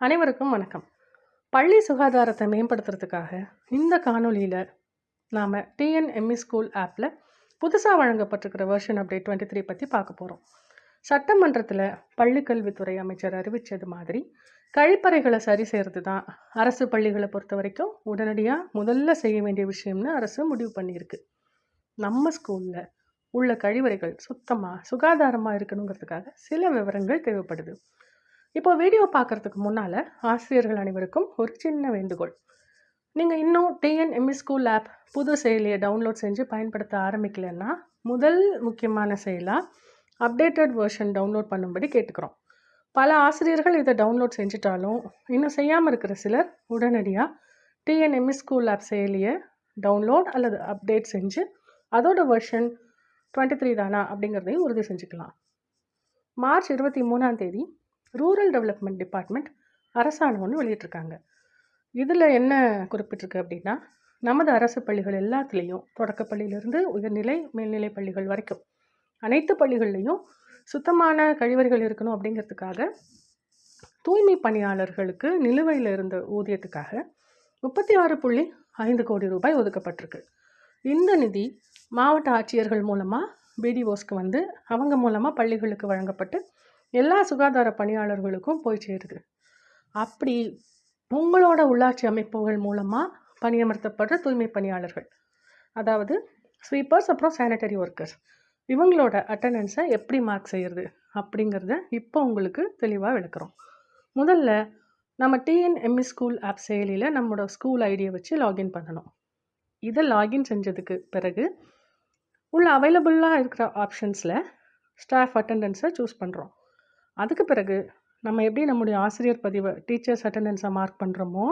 அனைவருக்கும் வணக்கம். பள்ளி சுகாதாரத்தை மேம்படுத்துறதுக்காக இந்த காணொளியில் நாம் டிஎன்எம்இ ஸ்கூல் ஆப்பில் புதுசாக வழங்கப்பட்டிருக்கிற வெர்ஷன் அப்டேட் டுவெண்ட்டி த்ரீ பற்றி பார்க்க போகிறோம் சட்டமன்றத்தில் பள்ளிக்கல்வித்துறை அமைச்சர் அறிவித்தது மாதிரி கழிப்பறைகளை சரி செய்கிறது தான் அரசு பள்ளிகளை பொறுத்த வரைக்கும் உடனடியாக முதல்ல செய்ய வேண்டிய விஷயம்னு அரசு முடிவு பண்ணியிருக்கு. நம்ம ஸ்கூலில் உள்ள கழிவறைகள் சுத்தமாக சுகாதாரமாக இருக்கணுங்கிறதுக்காக சில விவரங்கள் தேவைப்படுது. இப்போ வீடியோ பார்க்குறதுக்கு முன்னால் ஆசிரியர்கள் அனைவருக்கும் ஒரு சின்ன வேண்டுகோள். நீங்கள் இன்னும் டிஎன்எம்இ ஸ்கூல் ஆப் புது செயலியை டவுன்லோட் செஞ்சு பயன்படுத்த ஆரம்பிக்கலைன்னா முதல் முக்கியமான செயலாக அப்டேட்டட் வெர்ஷன் டவுன்லோட் பண்ணும்படி கேட்டுக்கிறோம். பல ஆசிரியர்கள் இதை டவுன்லோட் செஞ்சுட்டாலும் இன்னும் செய்யாமல் இருக்கிற சிலர் உடனடியாக டிஎன்எம்இ ஸ்கூல் ஆப் செயலியை டவுன்லோட் அல்லது அப்டேட் செஞ்சு அதோட வெர்ஷன் டுவெண்ட்டி த்ரீ தானா அப்படிங்கிறதையும் உறுதி செஞ்சுக்கலாம். மார்ச் இருபத்தி மூணாம் தேதி ரூரல் டெவலப்மெண்ட் டிபார்ட்மெண்ட் அரசாணை ஒன்று வெளியிட்டிருக்காங்க. இதில் என்ன குறிப்பிட்டிருக்கு அப்படின்னா நமது அரசு பள்ளிகள் எல்லாத்துலேயும் தொடக்கப்பள்ளியிலிருந்து உயர்நிலை மேல்நிலை பள்ளிகள் வரைக்கும் அனைத்து பள்ளிகள்லேயும் சுத்தமான கழிவறைகள் இருக்கணும் அப்படிங்கிறதுக்காக தூய்மை பணியாளர்களுக்கு நிலுவையில் இருந்த ஊதியத்துக்காக முப்பத்தி ஆறு புள்ளி ஐந்து கோடி ரூபாய் ஒதுக்கப்பட்டிருக்கு. இந்த நிதி மாவட்ட ஆட்சியர்கள் மூலமாக பிடிஓஸ்க்கு வந்து அவங்க மூலமாக பள்ளிகளுக்கு வழங்கப்பட்டு எல்லா சுகாதார பணியாளர்களுக்கும் போய் சேருது. அப்படி உங்களோட உள்ளாட்சி அமைப்புகள் மூலமாக பணியமர்த்தப்படுற தூய்மை பணியாளர்கள் அதாவது ஸ்வீப்பர்ஸ் அப்புறம் சானிட்டரி ஒர்க்கர்ஸ் இவங்களோட அட்டண்டன்ஸை எப்படி மார்க் செய்கிறது அப்படிங்கிறத இப்போ உங்களுக்கு தெளிவாக விளக்குறோம். முதல்ல நம்ம டிஎன்எம்இ ஸ்கூல் ஆப் செயலியில் நம்மளோட ஸ்கூல் ஐடியை வச்சு லாகின் பண்ணணும். இதை லாகின் செஞ்சதுக்கு பிறகு உள்ள அவைலபிளாக இருக்கிற ஆப்ஷன்ஸில் ஸ்டாஃப் அட்டண்டன்ஸை சூஸ் பண்ணுறோம் அதுக்கு பிறகு நம்ம எப்படி நம்முடைய ஆசிரியர் பதிவை டீச்சர்ஸ் அட்டண்டன்ஸை மார்க் பண்ணுறோமோ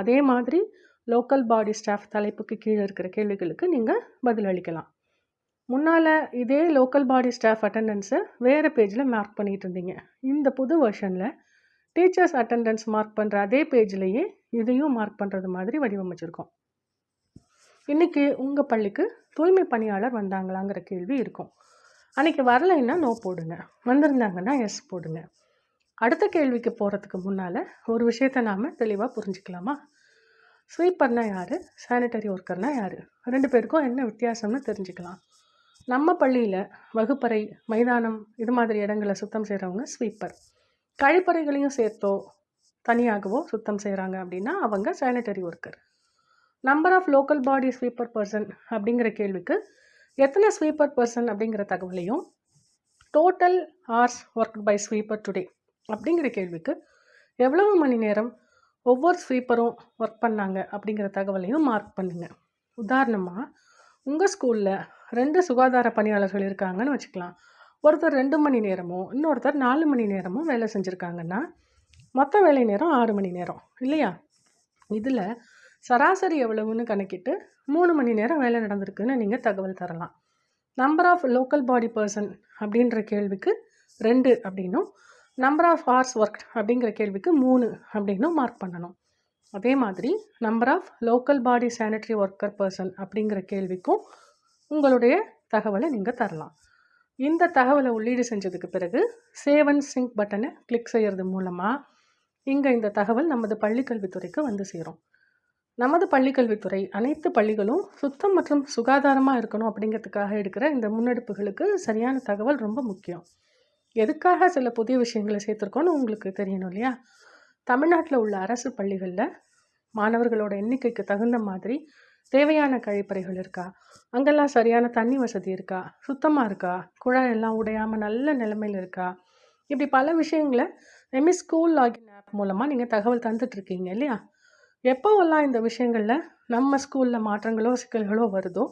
அதே மாதிரி லோக்கல் பாடி ஸ்டாஃப் தலைப்புக்கு கீழே இருக்கிற கேள்விகளுக்கு நீங்கள் பதில் அளிக்கலாம். முன்னால் இதே லோக்கல் பாடி ஸ்டாஃப் அட்டண்டன்ஸை வேறு பேஜில் மார்க் பண்ணிகிட்டு இருந்தீங்க. இந்த புது வெர்ஷனில் டீச்சர்ஸ் அட்டண்டன்ஸ் மார்க் பண்ணுற அதே பேஜ்லேயே இதையும் மார்க் பண்ணுறது மாதிரி வடிவமைச்சிருக்கோம். இன்றைக்கி உங்கள் பள்ளிக்கு தூய்மை பணியாளர் வந்தாங்களாங்கிற கேள்வி இருக்கும். அன்றைக்கி வரலைன்னா நோ போடுங்க. வந்திருந்தாங்கன்னா எஸ் போடுங்க. அடுத்த கேள்விக்கு போகிறதுக்கு முன்னால் ஒரு விஷயத்தை நாம் தெளிவாக புரிஞ்சுக்கலாமா? ஸ்வீப்பர்னால் யார்? சானிட்டரி ஒர்க்கர்னால் யார்? ரெண்டு பேருக்கும் என்ன வித்தியாசம்னு தெரிஞ்சுக்கலாம். நம்ம பள்ளியில் வகுப்பறை மைதானம் இது மாதிரி இடங்களை சுத்தம் செய்கிறவங்க ஸ்வீப்பர் கழிப்பறைகளையும் சேர்த்தோ தனியாகவோ சுத்தம் செய்கிறாங்க அப்படின்னா அவங்க sanitary worker number of local body sweeper person அப்படிங்கிற கேள்விக்கு எத்தனை ஸ்வீப்பர் பர்சன் அப்படிங்கிற தகவலையும் total hours work by sweeper today அப்படிங்கிற கேள்விக்கு எவ்வளவு மணி நேரம் ஒவ்வொரு ஸ்வீப்பரும் ஒர்க் பண்ணாங்க அப்படிங்கிற தகவலையும் மார்க் பண்ணுங்கள் உதாரணமாக உங்கள் ஸ்கூலில் ரெண்டு சுகாதார பணியாளர்கள் இருக்காங்கன்னு வச்சுக்கலாம். ஒருத்தர் ரெண்டு மணி நேரமும் இன்னொருத்தர் நாலு மணி நேரமும் வேலை செஞ்சுருக்காங்கன்னா மொத்த வேலை நேரம் ஆறு மணி நேரம் இல்லையா? இதில் சராசரி எவ்வளவுன்னு கணக்கிட்டு மூணு மணி நேரம் வேலை நடந்திருக்குன்னு நீங்கள் தகவல் தரலாம். Number of local body person அப்படின்ற கேள்விக்கு ரெண்டு அப்படின்னும் நம்பர் ஆஃப் ஹார்ஸ் ஒர்க் அப்படிங்கிற கேள்விக்கு மூணு அப்படின்னும் மார்க் பண்ணணும். அதே மாதிரி number of local body sanitary worker person அப்படிங்கிற கேள்விக்கும் உங்களுடைய தகவலை நீங்கள் தரலாம். இந்த தகவலை உள்ளீடு செஞ்சதுக்கு பிறகு சேவன் சிங்க் பட்டனை கிளிக் செய்கிறது மூலமாக இங்கே இந்த தகவல் நமது பள்ளிக்கல்வித்துறைக்கு வந்து சேரும். நமது பள்ளிக்கல்வித்துறை அனைத்து பள்ளிகளும் சுத்தம் மற்றும் சுகாதாரமாக இருக்கணும் அப்படிங்கிறதுக்காக எடுக்கிற இந்த முன்னெடுப்புகளுக்கு சரியான தகவல் ரொம்ப முக்கியம். எதுக்காக சில புதிய விஷயங்களை சேர்த்துருக்கோன்னு உங்களுக்கு தெரியணும் இல்லையா? தமிழ்நாட்டில் உள்ள அரசு பள்ளிகளில் மாணவர்களோட எண்ணிக்கைக்கு தகுந்த மாதிரி தேவையான கழிப்பறைகள் இருக்கா? அங்கெல்லாம் சரியான தண்ணி வசதி இருக்கா? சுத்தமாக இருக்கா? குழாய் எல்லாம் உடையாமல் நல்ல நிலைமையில் இருக்கா? இப்படி பல விஷயங்களை எம்இ ஸ்கூல் லாகின் ஆப் மூலமாக நீங்கள் தகவல் தந்துட்டுருக்கீங்க இல்லையா? எப்போவெல்லாம் இந்த விஷயங்களில் நம்ம ஸ்கூலில் மாற்றங்களோ சிக்கல்களோ வருதோ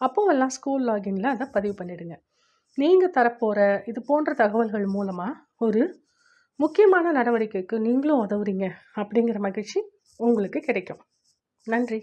அப்போவெல்லாம் ஸ்கூல் லாகின்ல அதை பதிவு பண்ணிடுங்க. நீங்கள் தரப்போகிற இது போன்ற தகவல்கள் மூலமாக ஒரு முக்கியமான நடவடிக்கைக்கு நீங்களும் உதவுறீங்க அப்படிங்கிற மகிழ்ச்சி உங்களுக்கு கிடைக்கும். நன்றி.